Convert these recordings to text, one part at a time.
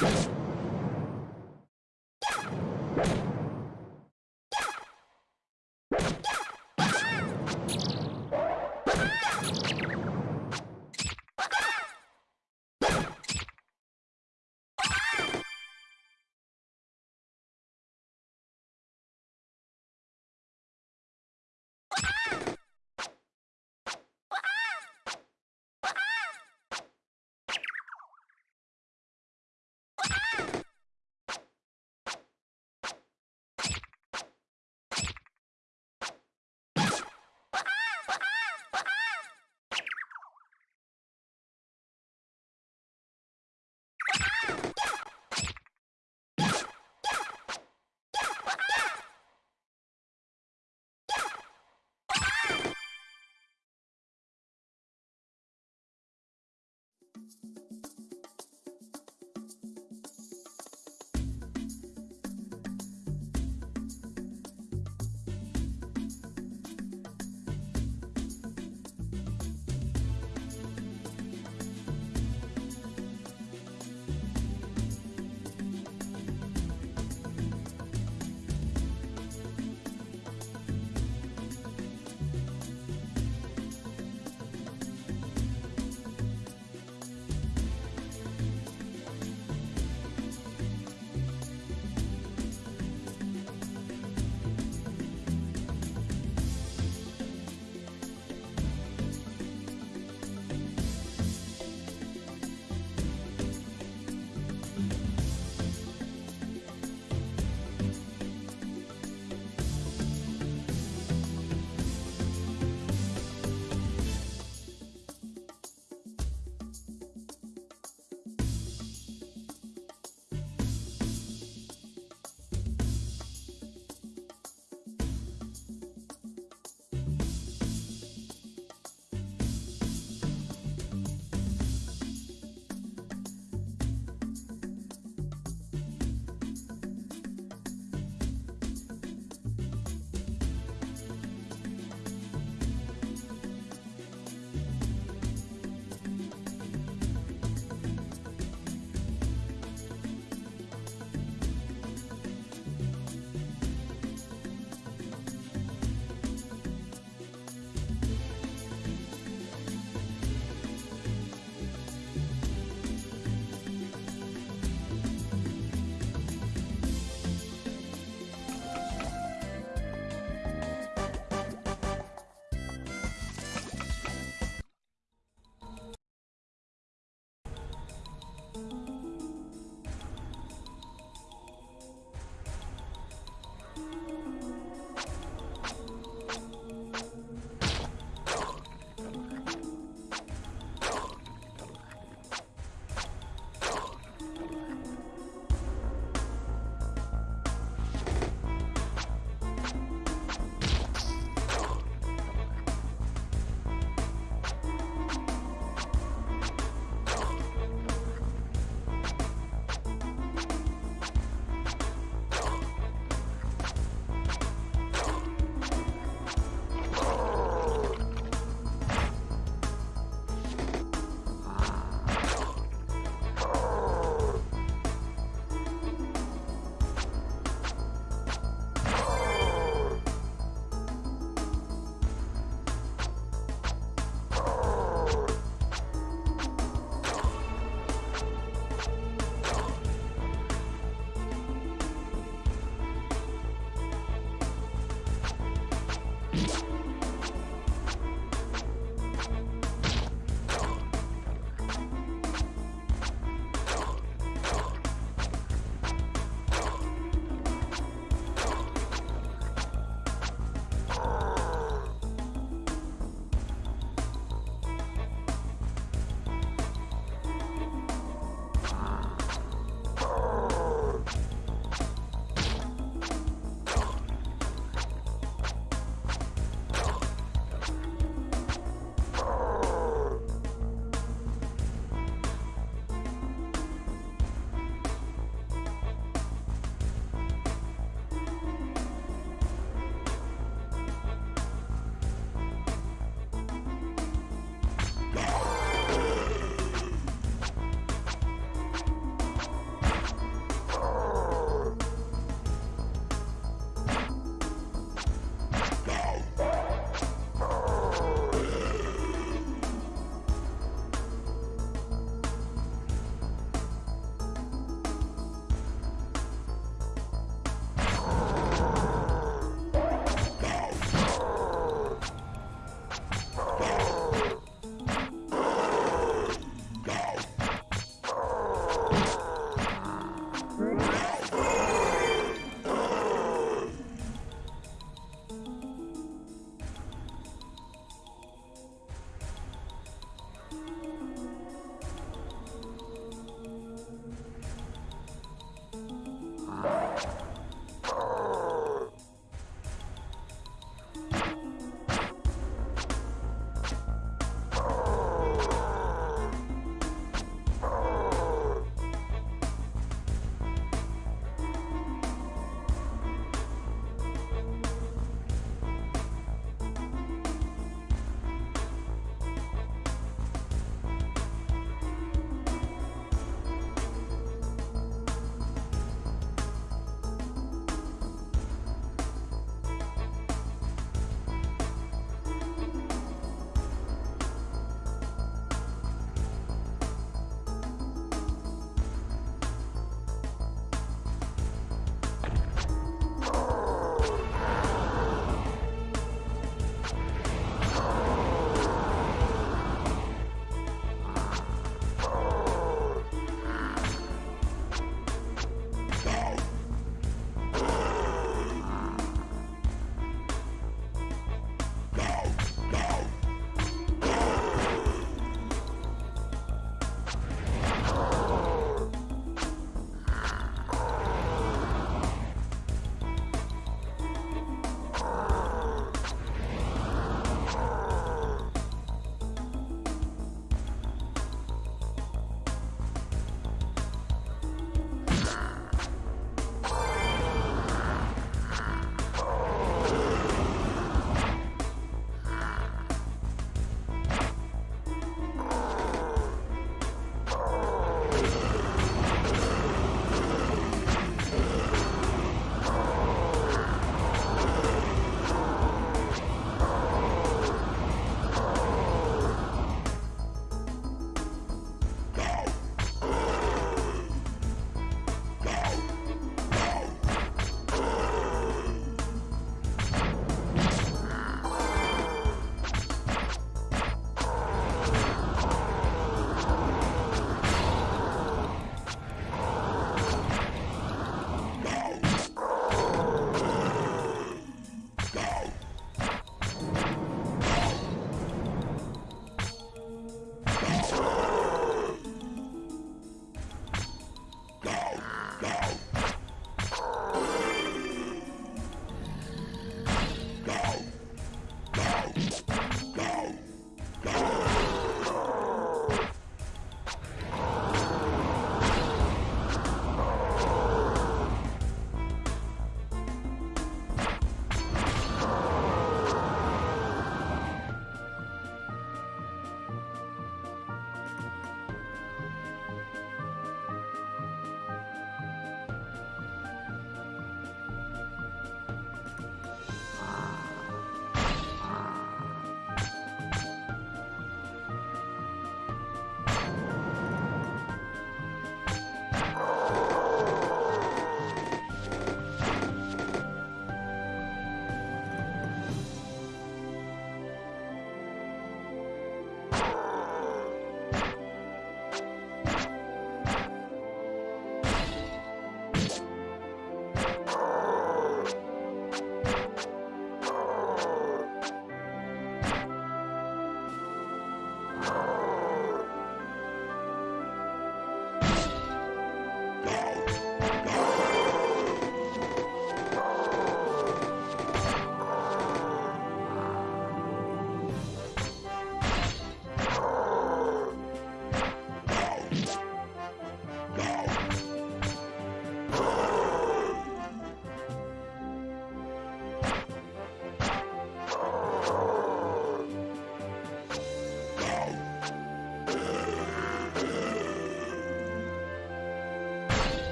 Yeah.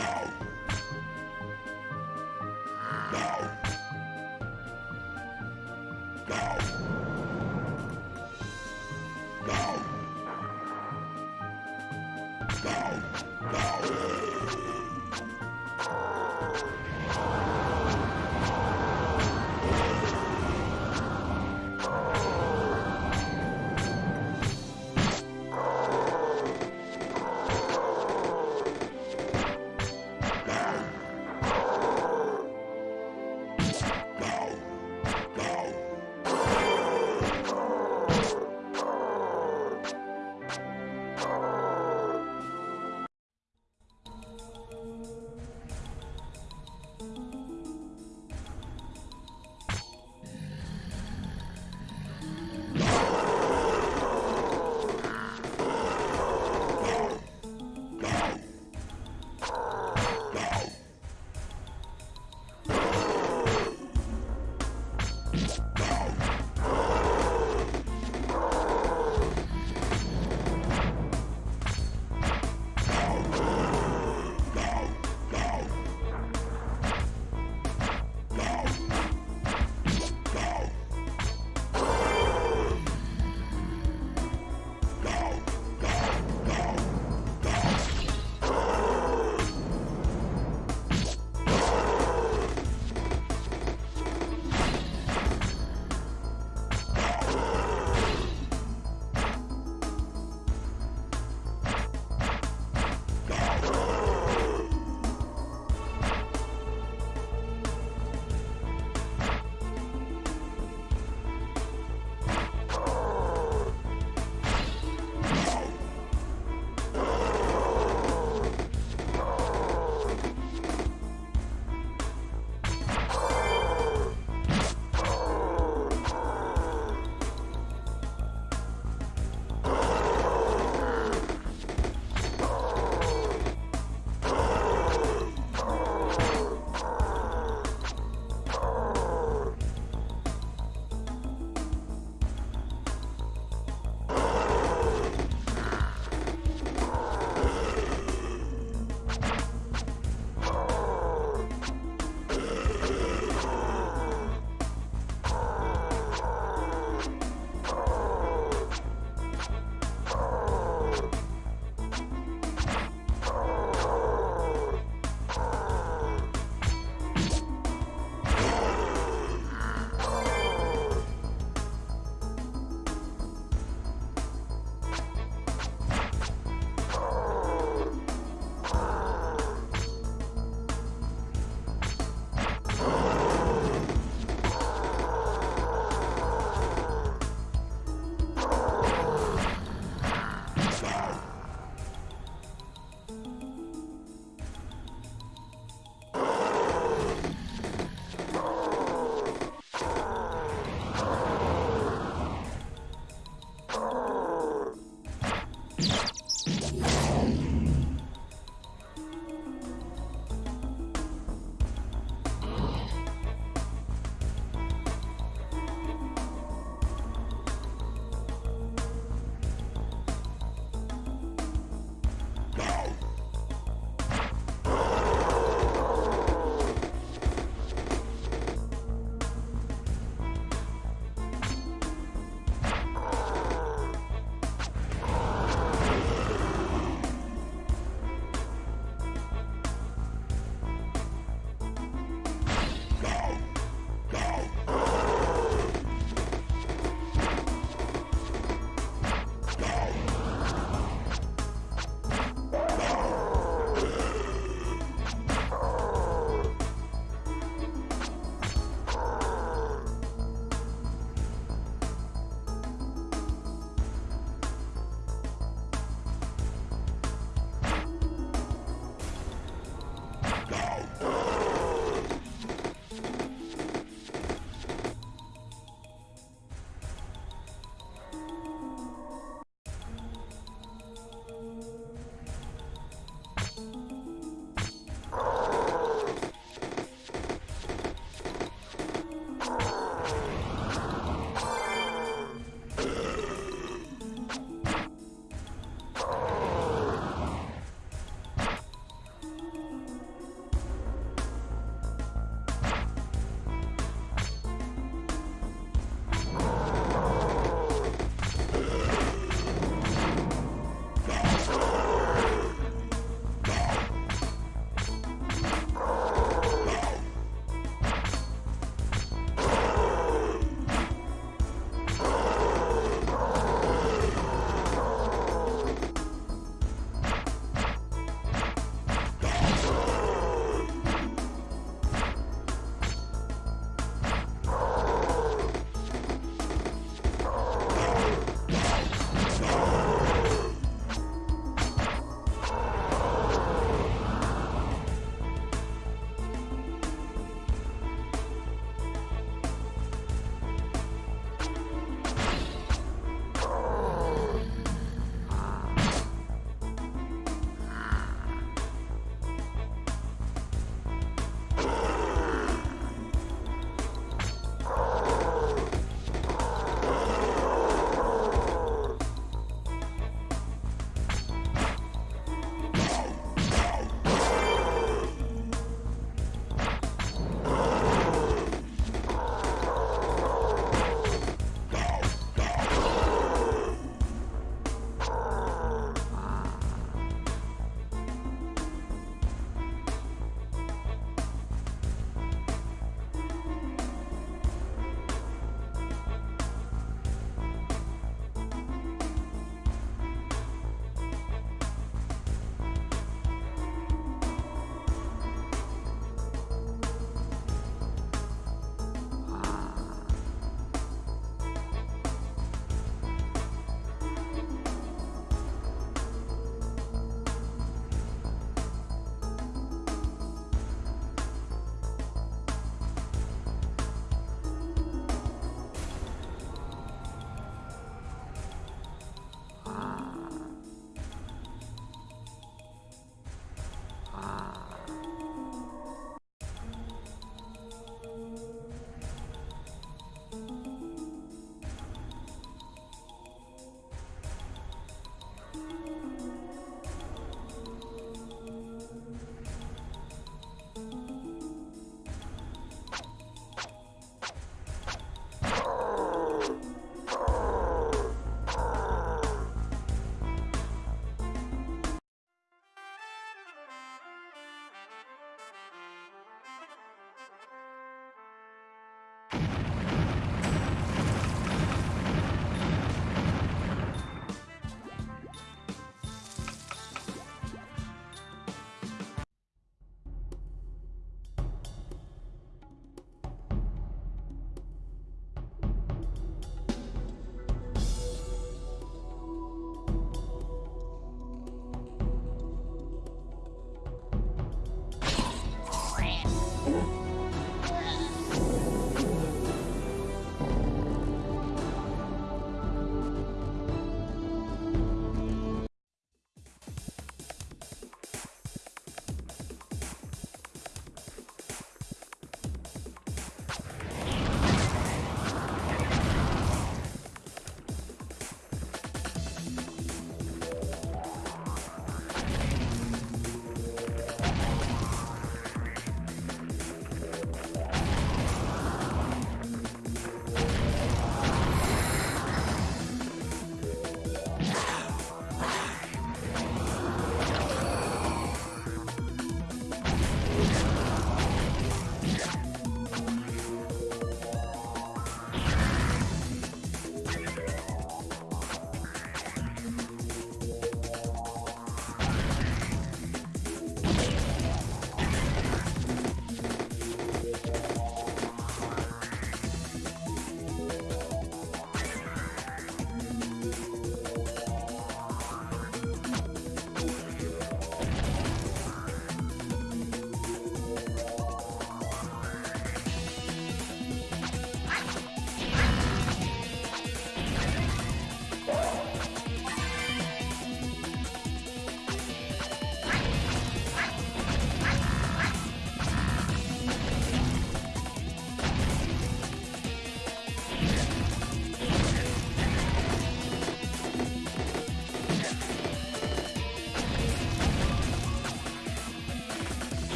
now.